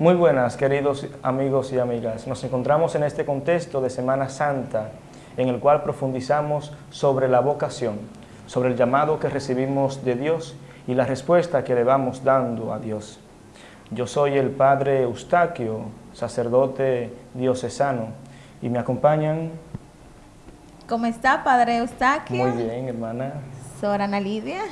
Muy buenas, queridos amigos y amigas. Nos encontramos en este contexto de Semana Santa, en el cual profundizamos sobre la vocación, sobre el llamado que recibimos de Dios y la respuesta que le vamos dando a Dios. Yo soy el Padre Eustaquio, sacerdote diocesano, y me acompañan... ¿Cómo está, Padre Eustaquio? Muy bien, hermana. Sor Ana Lidia.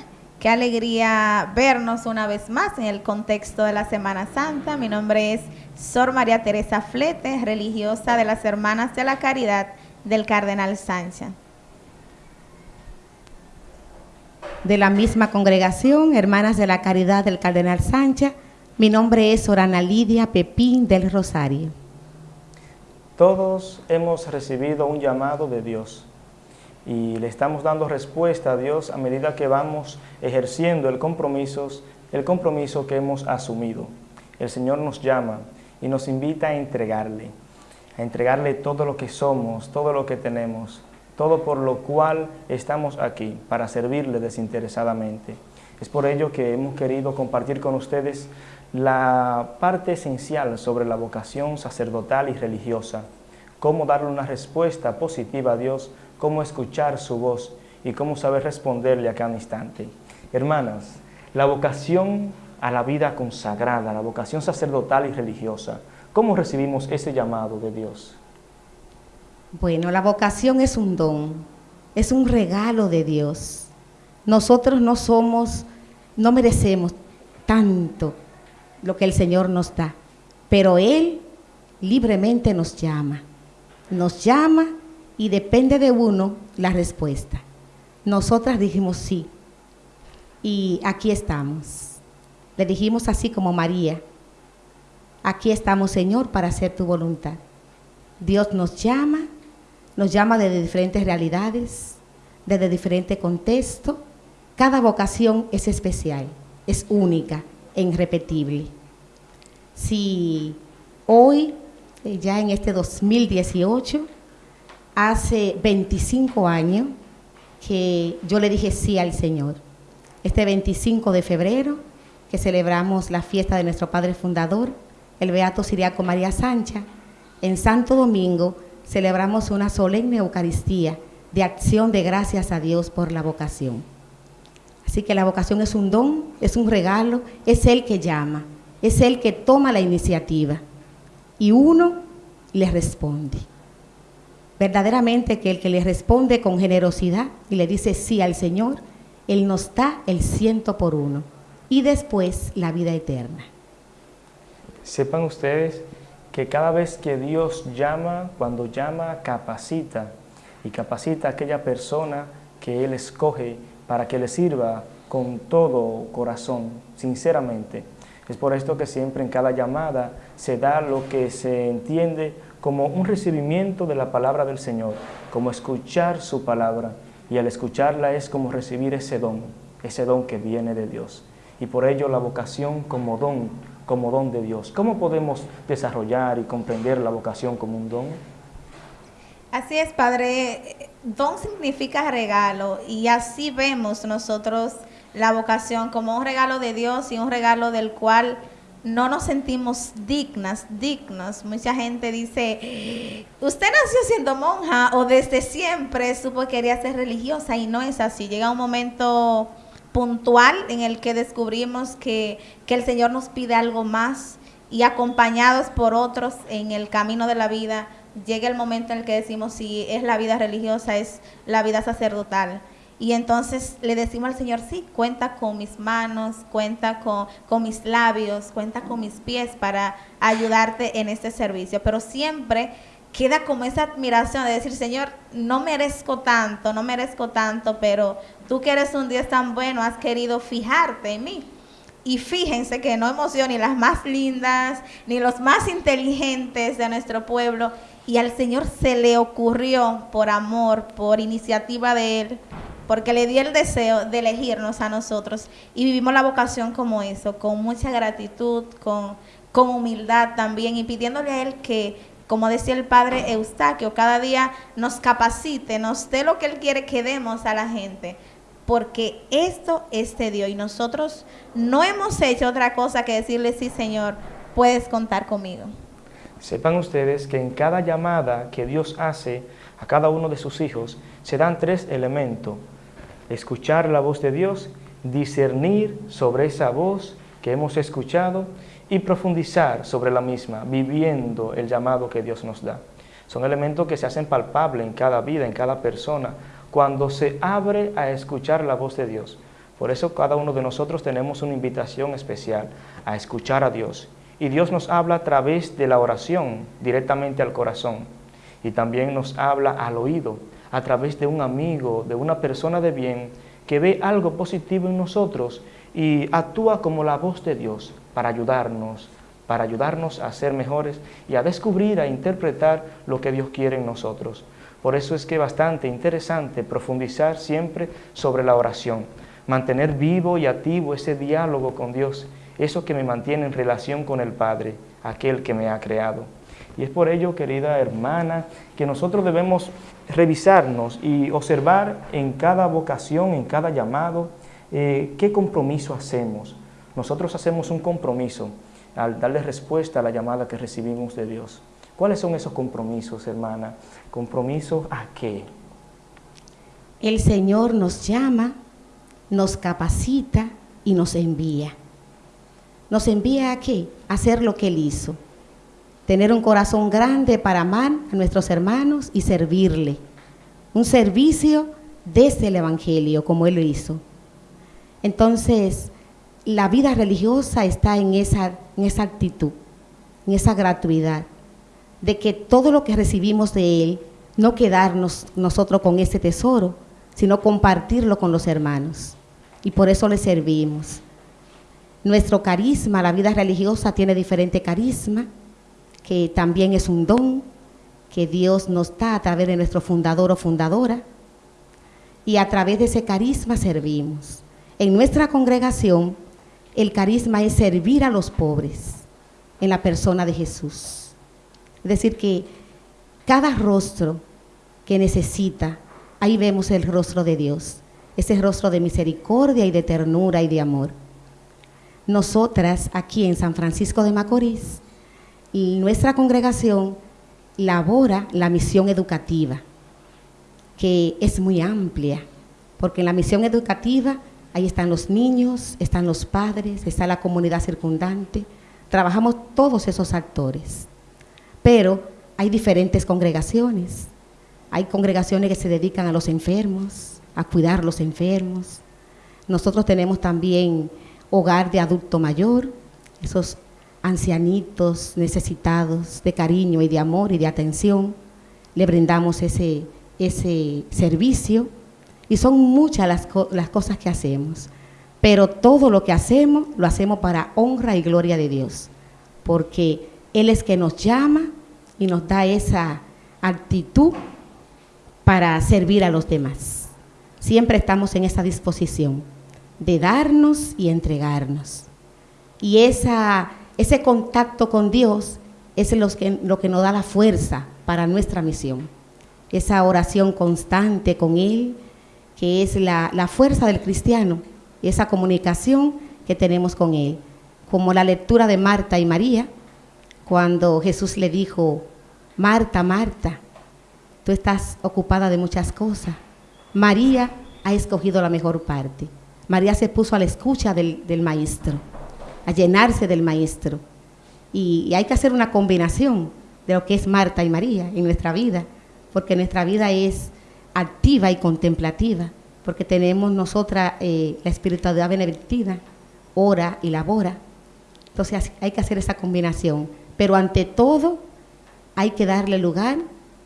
Qué alegría vernos una vez más en el contexto de la Semana Santa. Mi nombre es Sor María Teresa Flete, religiosa de las Hermanas de la Caridad del Cardenal Sánchez. De la misma congregación, Hermanas de la Caridad del Cardenal Sánchez, mi nombre es Sorana Lidia Pepín del Rosario. Todos hemos recibido un llamado de Dios y le estamos dando respuesta a Dios a medida que vamos ejerciendo el compromiso, el compromiso que hemos asumido. El Señor nos llama y nos invita a entregarle, a entregarle todo lo que somos, todo lo que tenemos, todo por lo cual estamos aquí, para servirle desinteresadamente. Es por ello que hemos querido compartir con ustedes la parte esencial sobre la vocación sacerdotal y religiosa, cómo darle una respuesta positiva a Dios cómo escuchar su voz y cómo saber responderle a cada instante. Hermanas, la vocación a la vida consagrada, la vocación sacerdotal y religiosa, ¿cómo recibimos ese llamado de Dios? Bueno, la vocación es un don, es un regalo de Dios. Nosotros no somos, no merecemos tanto lo que el Señor nos da, pero Él libremente nos llama, nos llama y depende de uno la respuesta. Nosotras dijimos sí y aquí estamos. Le dijimos así como María, aquí estamos Señor para hacer tu voluntad. Dios nos llama, nos llama desde diferentes realidades, desde diferente contexto. Cada vocación es especial, es única e irrepetible. Si hoy, eh, ya en este 2018, hace 25 años que yo le dije sí al Señor. Este 25 de febrero, que celebramos la fiesta de nuestro Padre Fundador, el Beato Siriaco María Sancha, en Santo Domingo celebramos una solemne Eucaristía de acción de gracias a Dios por la vocación. Así que la vocación es un don, es un regalo, es el que llama, es el que toma la iniciativa y uno le responde verdaderamente que el que le responde con generosidad y le dice sí al Señor, Él nos da el ciento por uno y después la vida eterna. Sepan ustedes que cada vez que Dios llama, cuando llama, capacita y capacita a aquella persona que Él escoge para que le sirva con todo corazón, sinceramente. Es por esto que siempre en cada llamada se da lo que se entiende como un recibimiento de la palabra del Señor, como escuchar su palabra, y al escucharla es como recibir ese don, ese don que viene de Dios. Y por ello la vocación como don, como don de Dios. ¿Cómo podemos desarrollar y comprender la vocación como un don? Así es, Padre. Don significa regalo y así vemos nosotros la vocación como un regalo de Dios y un regalo del cual no nos sentimos dignas, dignos. Mucha gente dice, usted nació siendo monja o desde siempre supo que quería ser religiosa y no es así. Llega un momento puntual en el que descubrimos que, que el Señor nos pide algo más y acompañados por otros en el camino de la vida, llega el momento en el que decimos si es la vida religiosa, es la vida sacerdotal. Y entonces le decimos al Señor, sí, cuenta con mis manos, cuenta con, con, mis labios, cuenta con mis pies para ayudarte en este servicio. Pero siempre queda como esa admiración de decir, Señor, no merezco tanto, no merezco tanto, pero tú que eres un Dios tan bueno, has querido fijarte en mí. Y fíjense que no hemos sido ni las más lindas, ni los más inteligentes de nuestro pueblo. Y al Señor se le ocurrió, por amor, por iniciativa de Él, porque le dio el deseo de elegirnos a nosotros y vivimos la vocación como eso, con mucha gratitud, con, con humildad también y pidiéndole a Él que, como decía el Padre Eustaquio, cada día nos capacite, nos dé lo que Él quiere que demos a la gente, porque esto es de Dios y nosotros no hemos hecho otra cosa que decirle sí, Señor, puedes contar conmigo. Sepan ustedes que en cada llamada que Dios hace a cada uno de sus hijos, se dan tres elementos. Escuchar la voz de Dios, discernir sobre esa voz que hemos escuchado y profundizar sobre la misma, viviendo el llamado que Dios nos da. Son elementos que se hacen palpables en cada vida, en cada persona, cuando se abre a escuchar la voz de Dios. Por eso cada uno de nosotros tenemos una invitación especial a escuchar a Dios. Y Dios nos habla a través de la oración, directamente al corazón. Y también nos habla al oído, a través de un amigo, de una persona de bien, que ve algo positivo en nosotros y actúa como la voz de Dios para ayudarnos, para ayudarnos a ser mejores y a descubrir, a interpretar lo que Dios quiere en nosotros. Por eso es que es bastante interesante profundizar siempre sobre la oración, mantener vivo y activo ese diálogo con Dios, eso que me mantiene en relación con el Padre, aquel que me ha creado. Y es por ello, querida hermana, que nosotros debemos revisarnos y observar en cada vocación, en cada llamado, eh, qué compromiso hacemos. Nosotros hacemos un compromiso al darle respuesta a la llamada que recibimos de Dios. ¿Cuáles son esos compromisos, hermana? ¿Compromisos a qué? El Señor nos llama, nos capacita y nos envía. ¿Nos envía a qué? A hacer lo que Él hizo. Tener un corazón grande para amar a nuestros hermanos y servirle. Un servicio desde el Evangelio, como Él lo hizo. Entonces, la vida religiosa está en esa, en esa actitud, en esa gratuidad de que todo lo que recibimos de Él, no quedarnos nosotros con ese tesoro, sino compartirlo con los hermanos. Y por eso le servimos. Nuestro carisma, la vida religiosa tiene diferente carisma, que también es un don que Dios nos da a través de nuestro fundador o fundadora. Y a través de ese carisma servimos. En nuestra congregación, el carisma es servir a los pobres en la persona de Jesús. Es decir, que cada rostro que necesita, ahí vemos el rostro de Dios, ese rostro de misericordia y de ternura y de amor. Nosotras aquí en San Francisco de Macorís, nuestra congregación labora la misión educativa, que es muy amplia, porque en la misión educativa ahí están los niños, están los padres, está la comunidad circundante, trabajamos todos esos actores. Pero hay diferentes congregaciones. Hay congregaciones que se dedican a los enfermos, a cuidar a los enfermos. Nosotros tenemos también hogar de adulto mayor, esos ancianitos necesitados de cariño y de amor y de atención. Le brindamos ese, ese servicio y son muchas las, las cosas que hacemos. Pero todo lo que hacemos lo hacemos para honra y gloria de Dios, porque Él es que nos llama y nos da esa actitud para servir a los demás. Siempre estamos en esa disposición de darnos y entregarnos. Y esa, ese contacto con Dios es lo que, nos da la fuerza para nuestra misión. Esa oración constante con Él, que es la, fuerza del cristiano, esa comunicación que tenemos con Él. Como la lectura de Marta y María, cuando Jesús le dijo, Marta, Marta, tú estás ocupada de muchas cosas. María ha escogido la mejor parte. María se puso a la escucha del, maestro, a llenarse del maestro. Y, hay que hacer una combinación de lo que es Marta y María en nuestra vida, porque nuestra vida es activa y contemplativa, porque tenemos nosotras eh, la espiritualidad benedictina, ora y labora. Entonces hay que hacer esa combinación pero ante todo hay que darle lugar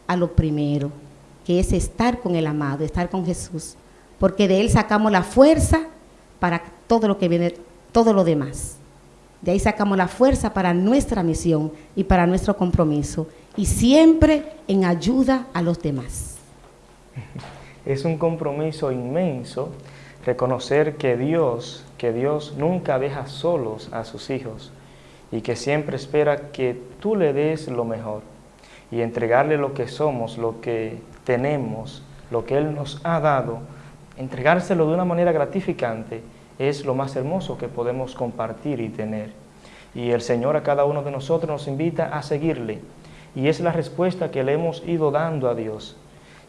a lo primero, que es estar con el amado, estar con Jesús, porque de él sacamos la fuerza para todo lo que viene, todo lo demás. De ahí sacamos la fuerza para nuestra misión y para nuestro compromiso, y siempre en ayuda a los demás. Es un compromiso inmenso reconocer que Dios, que Dios nunca deja solos a sus hijos, y que siempre espera que tú le des lo mejor y entregarle lo que somos, lo que tenemos, lo que Él nos ha dado, entregárselo de una manera gratificante es lo más hermoso que podemos compartir y tener. Y el Señor a cada uno de nosotros nos invita a seguirle. Y es la respuesta que le hemos ido dando a Dios.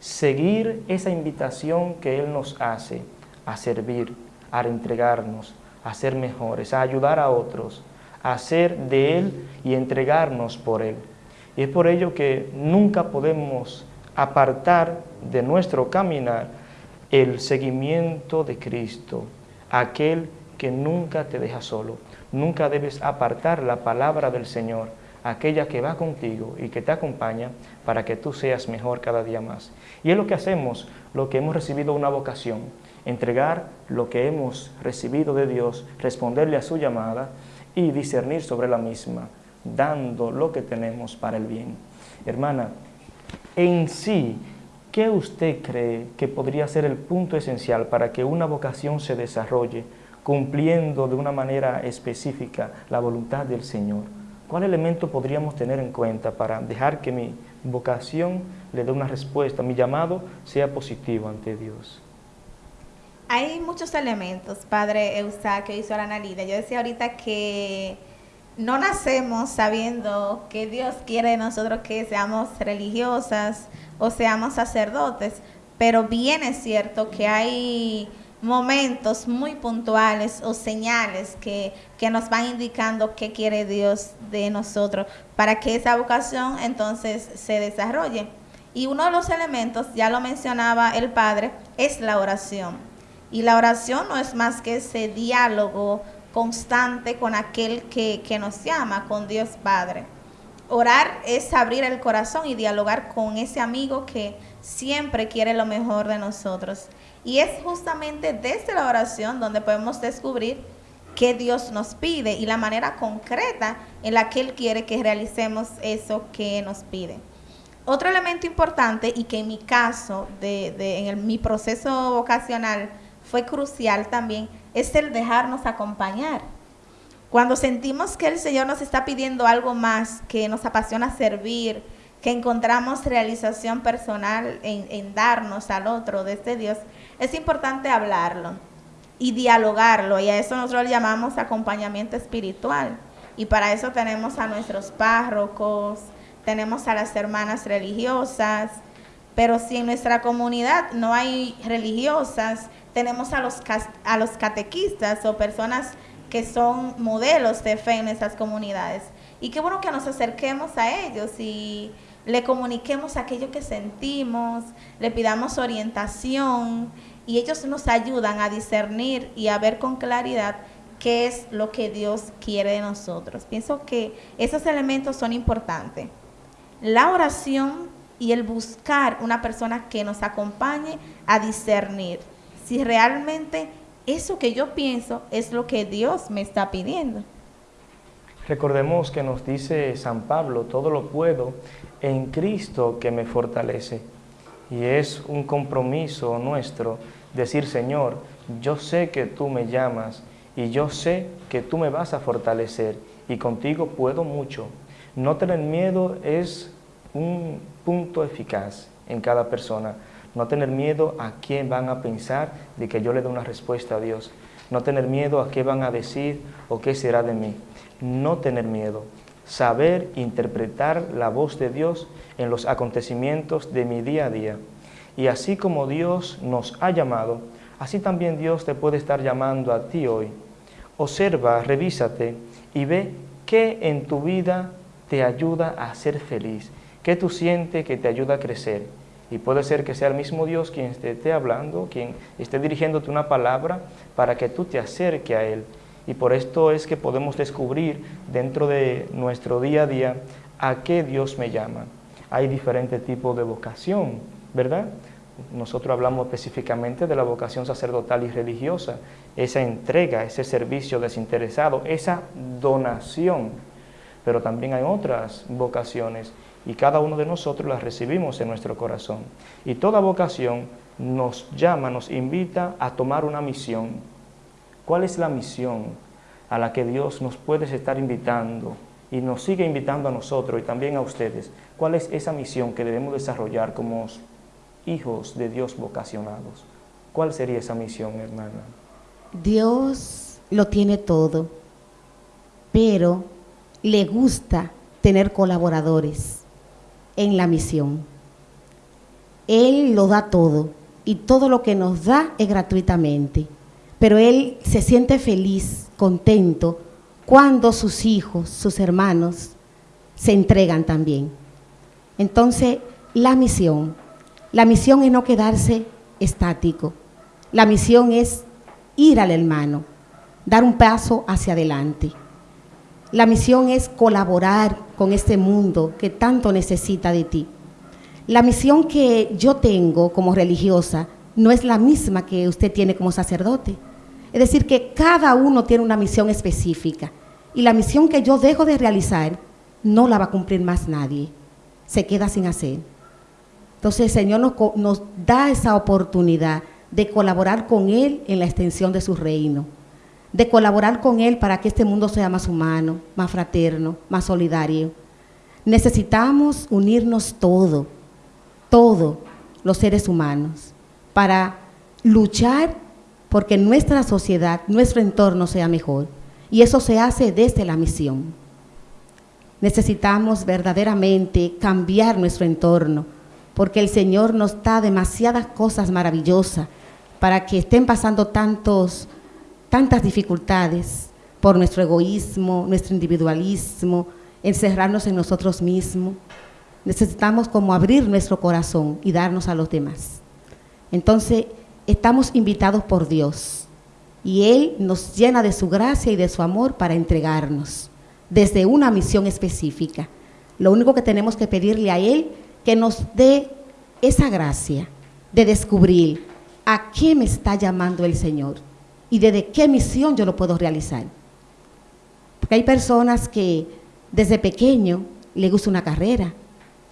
Seguir esa invitación que Él nos hace a servir, a entregarnos, a ser mejores, a ayudar a otros, a ser de Él y entregarnos por Él. Y es por ello que nunca podemos apartar de nuestro caminar el seguimiento de Cristo, aquel que nunca te deja solo. Nunca debes apartar la palabra del Señor, aquella que va contigo y que te acompaña para que tú seas mejor cada día más. Y es lo que hacemos, lo que hemos recibido una vocación, entregar lo que hemos recibido de Dios, responderle a su llamada y discernir sobre la misma, dando lo que tenemos para el bien. Hermana, en sí, ¿qué usted cree que podría ser el punto esencial para que una vocación se desarrolle cumpliendo de una manera específica la voluntad del Señor? ¿Cuál elemento podríamos tener en cuenta para dejar que mi vocación le dé una respuesta, mi llamado sea positivo ante Dios? Hay muchos elementos, Padre Eustaquio y Sorana Lida. Yo decía ahorita que no nacemos sabiendo que Dios quiere de nosotros que seamos religiosas o seamos sacerdotes, pero bien es cierto que hay momentos muy puntuales o señales que, que, nos van indicando qué quiere Dios de nosotros para que esa vocación entonces se desarrolle. Y uno de los elementos, ya lo mencionaba el Padre, es la oración. Y la oración no es más que ese diálogo constante con aquel que, que nos llama, con Dios Padre. Orar es abrir el corazón y dialogar con ese amigo que siempre quiere lo mejor de nosotros. Y es justamente desde la oración donde podemos descubrir qué Dios nos pide y la manera concreta en la que Él quiere que realicemos eso que nos pide. Otro elemento importante y que en mi caso, de, de en mi proceso vocacional, fue crucial también, es el dejarnos acompañar. Cuando sentimos que el Señor nos está pidiendo algo más, que nos apasiona servir, que encontramos realización personal en, darnos al otro desde este Dios, es importante hablarlo y dialogarlo. Y a eso nosotros llamamos acompañamiento espiritual. Y para eso tenemos a nuestros párrocos, tenemos a las hermanas religiosas, pero si en nuestra comunidad no hay religiosas, tenemos a los, a los catequistas o personas que son modelos de fe en esas comunidades. Y qué bueno que nos acerquemos a ellos y le comuniquemos aquello que sentimos, le pidamos orientación y ellos nos ayudan a discernir y a ver con claridad qué es lo que Dios quiere de nosotros. Pienso que esos elementos son importantes. La oración y el buscar una persona que nos acompañe a discernir si realmente eso que yo pienso es lo que Dios me está pidiendo. Recordemos que nos dice San Pablo, todo lo puedo en Cristo que me fortalece. Y es un compromiso nuestro decir, Señor, yo sé que tú me llamas y yo sé que tú me vas a fortalecer y contigo puedo mucho. No tener miedo es un punto eficaz en cada persona. No tener miedo a quién van a pensar de que yo le dé una respuesta a Dios. No tener miedo a qué van a decir o qué será de mí. No tener miedo. Saber interpretar la voz de Dios en los acontecimientos de mi día a día. Y así como Dios nos ha llamado, así también Dios te puede estar llamando a ti hoy. Observa, revísate y ve qué en tu vida te ayuda a ser feliz, qué tú sientes que te ayuda a crecer y puede ser que sea el mismo Dios quien esté hablando, quien esté dirigiéndote una palabra para que tú te acerques a Él. Y por esto es que podemos descubrir dentro de nuestro día a día a qué Dios me llama. Hay diferentes tipos de vocación, ¿verdad? Nosotros hablamos específicamente de la vocación sacerdotal y religiosa, esa entrega, ese servicio desinteresado, esa donación. Pero también hay otras vocaciones y cada uno de nosotros las recibimos en nuestro corazón. Y toda vocación nos llama, nos invita a tomar una misión. ¿Cuál es la misión a la que Dios nos puede estar invitando y nos sigue invitando a nosotros y también a ustedes? ¿Cuál es esa misión que debemos desarrollar como hijos de Dios vocacionados? ¿Cuál sería esa misión, hermana? Dios lo tiene todo, pero le gusta tener colaboradores en la misión. Él lo da todo y todo lo que nos da es gratuitamente, pero Él se siente feliz, contento, cuando sus hijos, sus hermanos, se entregan también. Entonces, la misión, la misión es no quedarse estático, la misión es ir al hermano, dar un paso hacia adelante. La misión es colaborar con este mundo que tanto necesita de ti. La misión que yo tengo como religiosa no es la misma que usted tiene como sacerdote. Es decir, que cada uno tiene una misión específica y la misión que yo dejo de realizar no la va a cumplir más nadie. Se queda sin hacer. Entonces el Señor nos, da esa oportunidad de colaborar con Él en la extensión de su reino, de colaborar con Él para que este mundo sea más humano, más fraterno, más solidario. Necesitamos unirnos todo, todos los seres humanos, para luchar porque nuestra sociedad, nuestro entorno sea mejor. Y eso se hace desde la misión. Necesitamos verdaderamente cambiar nuestro entorno, porque el Señor nos da demasiadas cosas maravillosas para que estén pasando tantos, tantas dificultades por nuestro egoísmo, nuestro individualismo, encerrarnos en nosotros mismos. Necesitamos como abrir nuestro corazón y darnos a los demás. Entonces, estamos invitados por Dios y Él nos llena de su gracia y de su amor para entregarnos desde una misión específica. Lo único que tenemos que pedirle a Él que nos dé esa gracia de descubrir a qué me está llamando el Señor y desde qué misión yo lo puedo realizar. Porque hay personas que desde pequeño le gusta una carrera,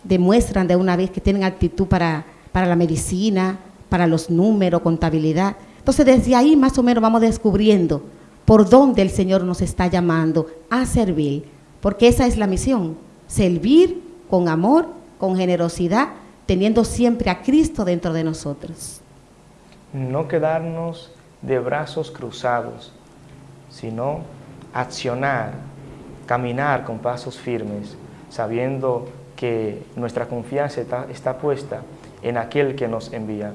demuestran de una vez que tienen actitud para, para la medicina, para los números, contabilidad. Entonces desde ahí más o menos vamos descubriendo por dónde el Señor nos está llamando a servir, porque esa es la misión, servir con amor, con generosidad, teniendo siempre a Cristo dentro de nosotros. No quedarnos de brazos cruzados, sino accionar, caminar con pasos firmes, sabiendo que nuestra confianza está, puesta en aquel que nos envía.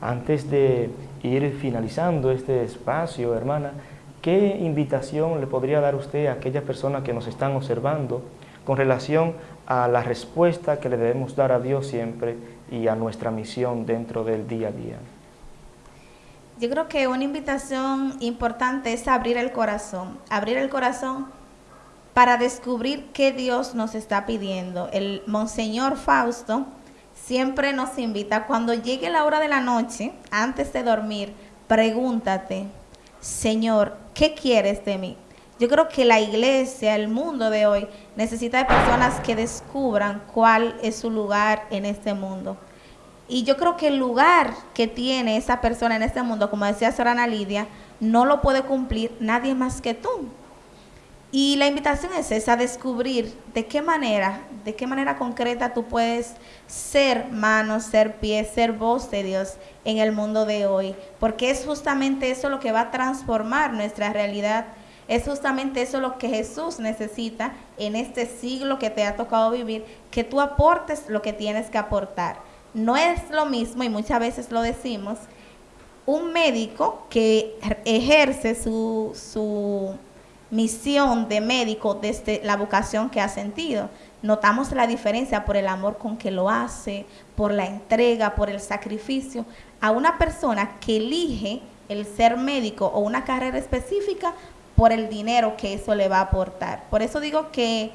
Antes de ir finalizando este espacio, hermana, ¿qué invitación le podría dar usted a aquellas personas que nos están observando con relación a la respuesta que le debemos dar a Dios siempre y a nuestra misión dentro del día a día? Yo creo que una invitación importante es abrir el corazón, abrir el corazón para descubrir qué Dios nos está pidiendo. El Monseñor Fausto siempre nos invita, cuando llegue la hora de la noche, antes de dormir, pregúntate, Señor, ¿qué quieres de mí? Yo creo que la iglesia, el mundo de hoy, necesita de personas que descubran cuál es su lugar en este mundo. Y yo creo que el lugar que tiene esa persona en este mundo, como decía Sorana Lidia, no lo puede cumplir nadie más que tú. Y la invitación es esa, descubrir de qué manera, de qué manera concreta tú puedes ser mano, ser pie, ser voz de Dios en el mundo de hoy. Porque es justamente eso lo que va a transformar nuestra realidad. Es justamente eso lo que Jesús necesita en este siglo que te ha tocado vivir, que tú aportes lo que tienes que aportar. No es lo mismo, y muchas veces lo decimos, un médico que ejerce su, su misión de médico desde la vocación que ha sentido. Notamos la diferencia por el amor con que lo hace, por la entrega, por el sacrificio, a una persona que elige el ser médico o una carrera específica por el dinero que eso le va a aportar. Por eso digo que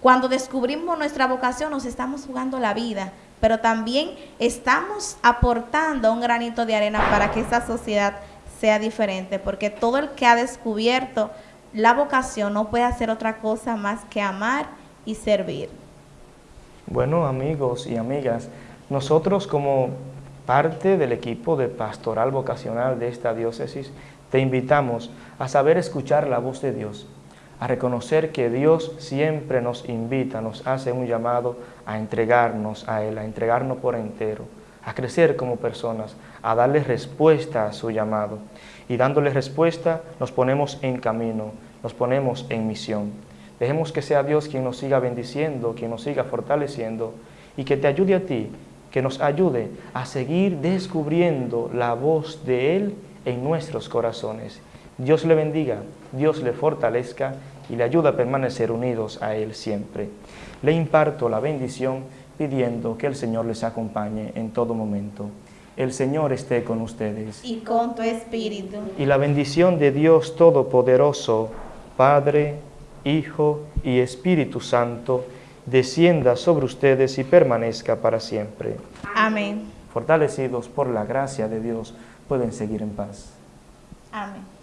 cuando descubrimos nuestra vocación nos estamos jugando la vida, pero también estamos aportando un granito de arena para que esta sociedad sea diferente, porque todo el que ha descubierto la vocación no puede hacer otra cosa más que amar y servir. Bueno, amigos y amigas, nosotros como parte del equipo de pastoral vocacional de esta diócesis, te invitamos a saber escuchar la voz de Dios, a reconocer que Dios siempre nos invita, nos hace un llamado a entregarnos a Él, a entregarnos por entero, a crecer como personas, a darle respuesta a su llamado. Y dándole respuesta nos ponemos en camino, nos ponemos en misión. Dejemos que sea Dios quien nos siga bendiciendo, quien nos siga fortaleciendo y que te ayude a ti, que nos ayude a seguir descubriendo la voz de Él en nuestros corazones. Dios le bendiga, Dios le fortalezca y le ayuda a permanecer unidos a Él siempre. Le imparto la bendición pidiendo que el Señor les acompañe en todo momento. El Señor esté con ustedes. Y con tu espíritu. Y la bendición de Dios Todopoderoso, Padre, Hijo y Espíritu Santo, descienda sobre ustedes y permanezca para siempre. Amén. Fortalecidos por la gracia de Dios, pueden seguir en paz. Amén.